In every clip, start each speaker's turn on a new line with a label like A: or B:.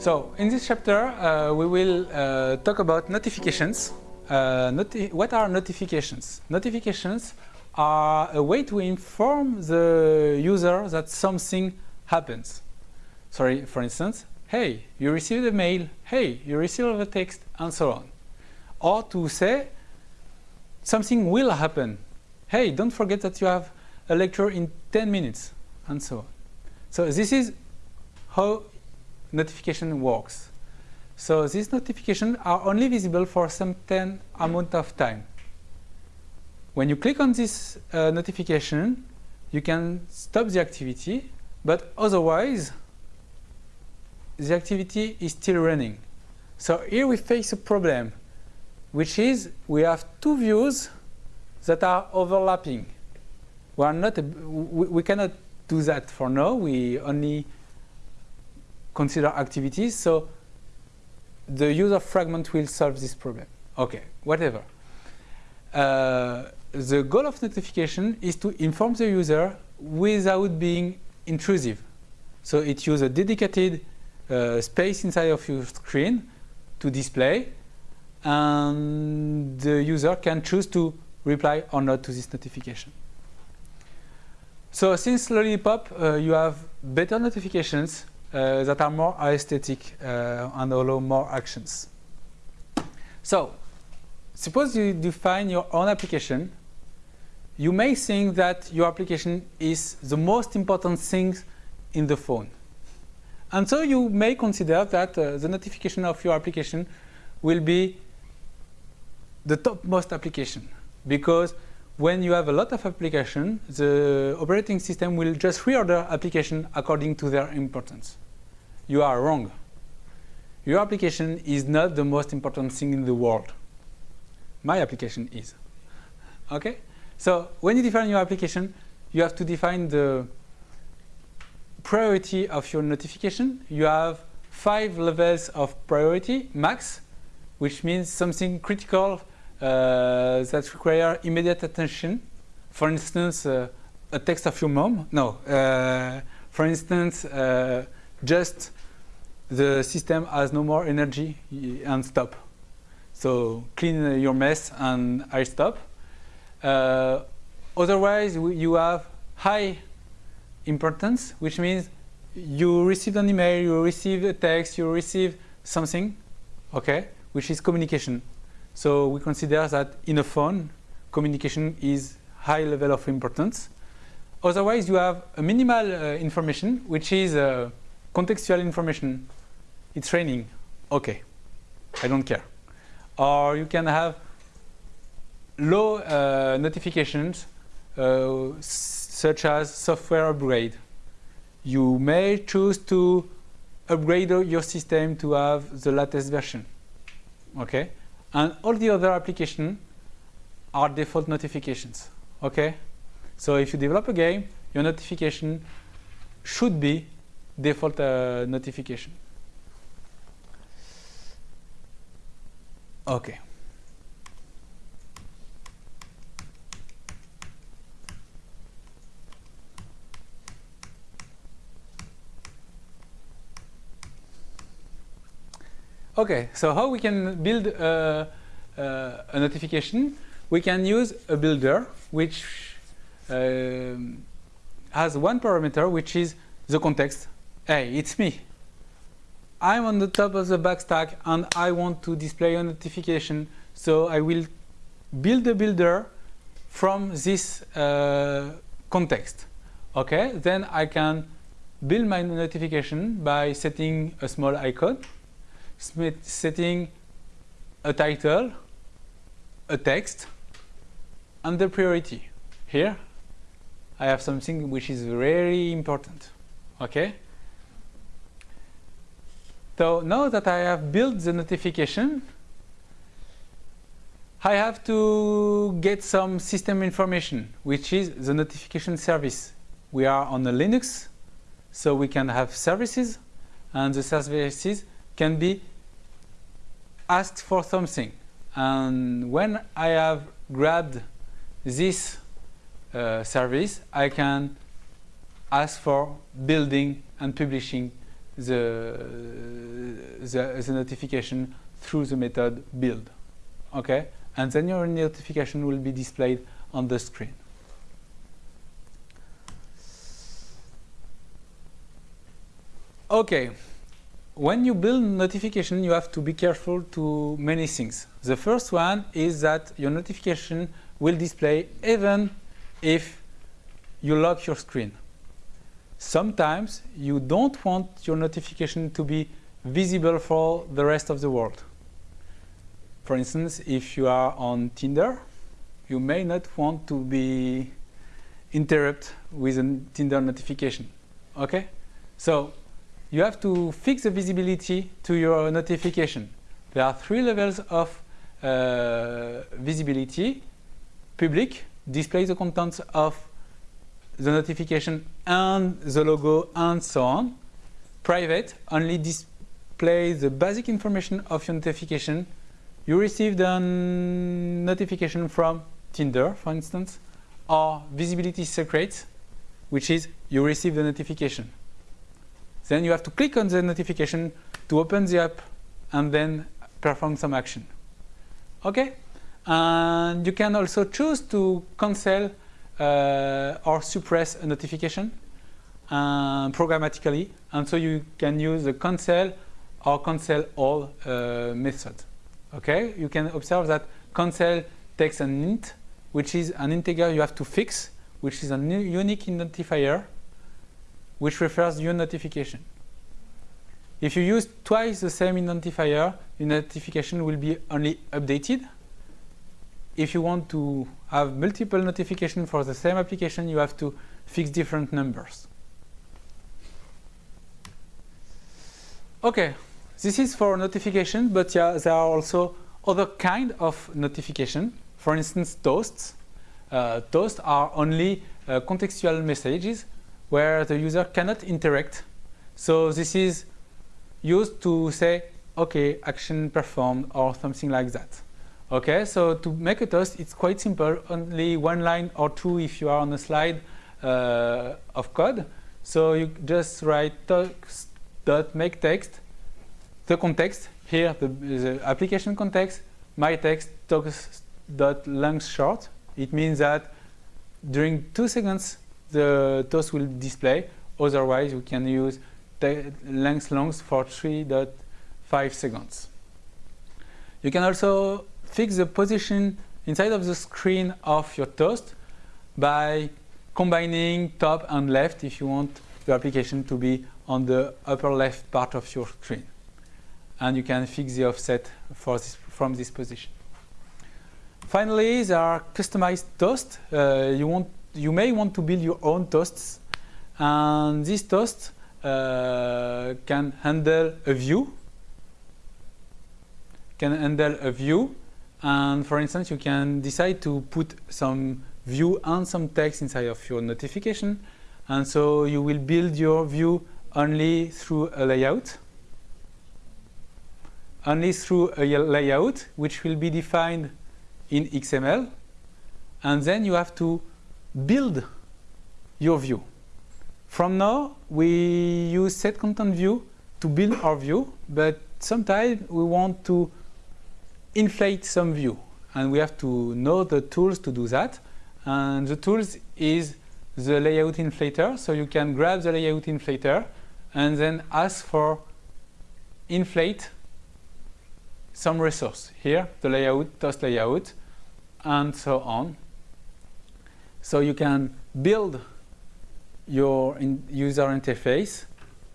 A: So in this chapter, uh, we will uh, talk about notifications. Uh, noti what are notifications? Notifications are a way to inform the user that something happens. Sorry, for instance, hey, you received a mail, hey, you received a text, and so on. Or to say, something will happen. Hey, don't forget that you have a lecture in 10 minutes, and so on. So this is how notification works. So these notifications are only visible for some 10 amount of time. When you click on this uh, notification, you can stop the activity, but otherwise, the activity is still running. So here we face a problem, which is we have two views that are overlapping. We, are not we, we cannot do that for now. We only consider activities. So the user fragment will solve this problem. Okay, whatever. Uh, the goal of notification is to inform the user without being intrusive. So it uses a dedicated uh, space inside of your screen to display and the user can choose to reply or not to this notification. So since Lollipop, uh, you have better notifications uh, that are more aesthetic uh, and allow more actions. So, suppose you define your own application. You may think that your application is the most important thing in the phone. And so you may consider that uh, the notification of your application will be the topmost application because when you have a lot of application, the operating system will just reorder application according to their importance. You are wrong. Your application is not the most important thing in the world. My application is. Okay? So when you define your application, you have to define the priority of your notification. You have five levels of priority, max, which means something critical uh, that require immediate attention. For instance, uh, a text of your mom. No. Uh, for instance, just the system has no more energy and stop. So clean your mess and I stop. Uh, otherwise, you have high importance, which means you receive an email, you receive a text, you receive something, okay, which is communication. So we consider that in a phone, communication is high level of importance. Otherwise, you have a minimal uh, information, which is uh, contextual information. It's raining. Okay, I don't care. Or you can have low uh, notifications, uh, such as software upgrade. You may choose to upgrade your system to have the latest version. Okay, and all the other applications are default notifications. Okay? So if you develop a game, your notification should be default uh, notification. Okay. Okay, so how we can build a, a notification? We can use a builder which uh, has one parameter which is the context. Hey, it's me. I'm on the top of the backstack and I want to display a notification. So I will build a builder from this uh, context. Okay, then I can build my notification by setting a small icon setting a title, a text, and the priority. Here, I have something which is very important. Okay? So now that I have built the notification, I have to get some system information, which is the notification service. We are on a Linux, so we can have services, and the services can be asked for something. And when I have grabbed this uh, service, I can ask for building and publishing the, the, the notification through the method build. Okay? And then your notification will be displayed on the screen. Okay, when you build notification, you have to be careful to many things. The first one is that your notification will display even if you lock your screen. Sometimes you don't want your notification to be visible for the rest of the world. For instance, if you are on Tinder, you may not want to be interrupted with a Tinder notification. Okay? So you have to fix the visibility to your notification. There are three levels of uh, visibility. Public displays the contents of the notification and the logo and so on. Private only displays the basic information of your notification. You received a notification from Tinder, for instance, or visibility secret, which is you receive the notification. Then you have to click on the notification to open the app and then perform some action. Okay? And you can also choose to cancel uh, or suppress a notification uh, programmatically. And so you can use the cancel or cancel all uh, method. Okay? You can observe that cancel takes an int, which is an integer you have to fix, which is a unique identifier which refers to your notification. If you use twice the same identifier, your notification will be only updated. If you want to have multiple notifications for the same application, you have to fix different numbers. Okay, this is for notification, but yeah, there are also other kind of notification. For instance, toasts. Uh, toasts are only uh, contextual messages where the user cannot interact. So this is used to say, okay, action performed or something like that. Okay, so to make a toast, it's quite simple, only one line or two if you are on a slide uh, of code. So you just write toast dot make text, the context, here the, the application context, my text toast dot length short. It means that during two seconds the toast will display. Otherwise, we can use length longs for 3.5 seconds. You can also fix the position inside of the screen of your toast by combining top and left if you want your application to be on the upper left part of your screen. And you can fix the offset this, from this position. Finally, there are customized toasts. Uh, you want you may want to build your own toasts and this toasts uh, can handle a view. Can handle a view. And for instance you can decide to put some view and some text inside of your notification. And so you will build your view only through a layout. Only through a layout which will be defined in XML and then you have to build your view. From now, we use set content view to build our view, but sometimes we want to inflate some view and we have to know the tools to do that. And the tools is the layout inflater. So you can grab the layout inflater and then ask for inflate some resource. Here, the layout, toast layout, and so on. So you can build your in user interface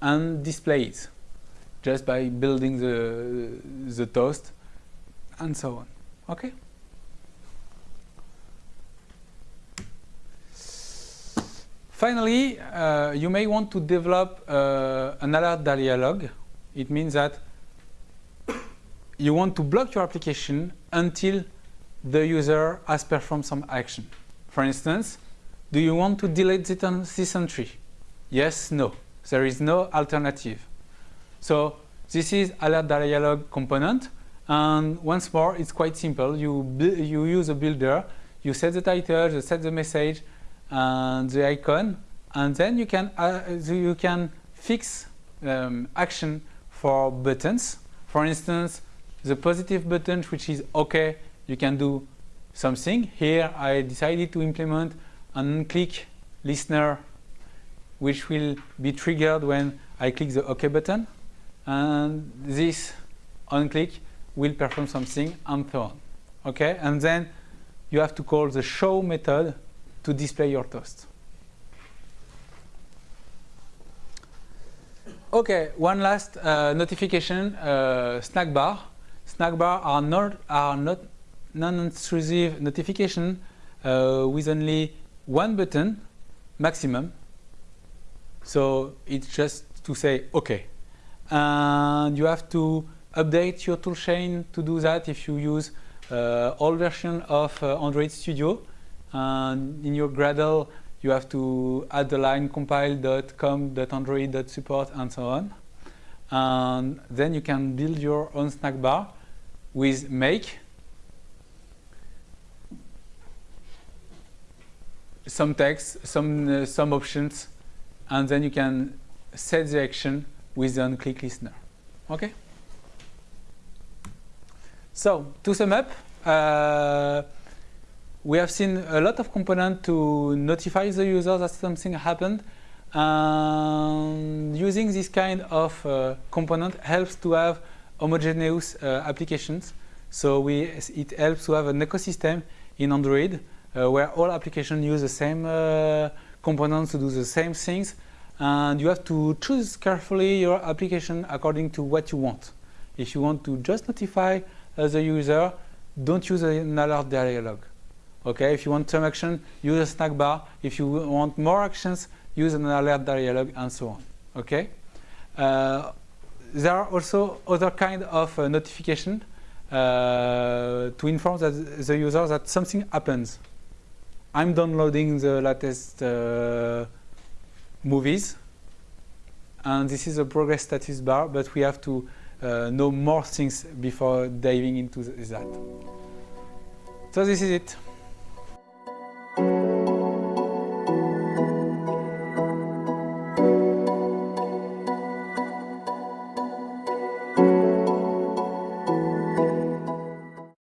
A: and display it just by building the, the toast and so on. Okay? Finally, uh, you may want to develop uh, an alert dialog. It means that you want to block your application until the user has performed some action. For instance, do you want to delete this entry? Yes, no. There is no alternative. So this is alert dialog component. And once more, it's quite simple. You, you use a builder, you set the title, you set the message, and the icon, and then you can, uh, you can fix um, action for buttons. For instance, the positive button, which is OK, you can do something. Here, I decided to implement an click listener, which will be triggered when I click the OK button. And this on click will perform something and so on. Okay, and then you have to call the show method to display your toast. Okay, one last uh, notification, uh, snack bar. Snack bar are not are not non-intrusive notification uh, with only one button maximum. So it's just to say OK. And you have to update your toolchain to do that if you use uh, old version of uh, Android Studio. And in your Gradle, you have to add the line compile.com.android.support and so on. And then you can build your own snack bar with make some text, some uh, some options, and then you can set the action with the on-click listener. Okay. So to sum up, uh, we have seen a lot of components to notify the user that something happened. And using this kind of uh, component helps to have homogeneous uh, applications. So we, it helps to have an ecosystem in Android where all applications use the same uh, components to do the same things. And you have to choose carefully your application according to what you want. If you want to just notify uh, the user, don't use an alert dialog. Okay, if you want some action, use a snack bar. If you want more actions, use an alert dialog and so on. Okay. Uh, there are also other kind of uh, notification uh, to inform the user that something happens. I'm downloading the latest uh, movies, and this is a progress status bar, but we have to uh, know more things before diving into that. So this is it.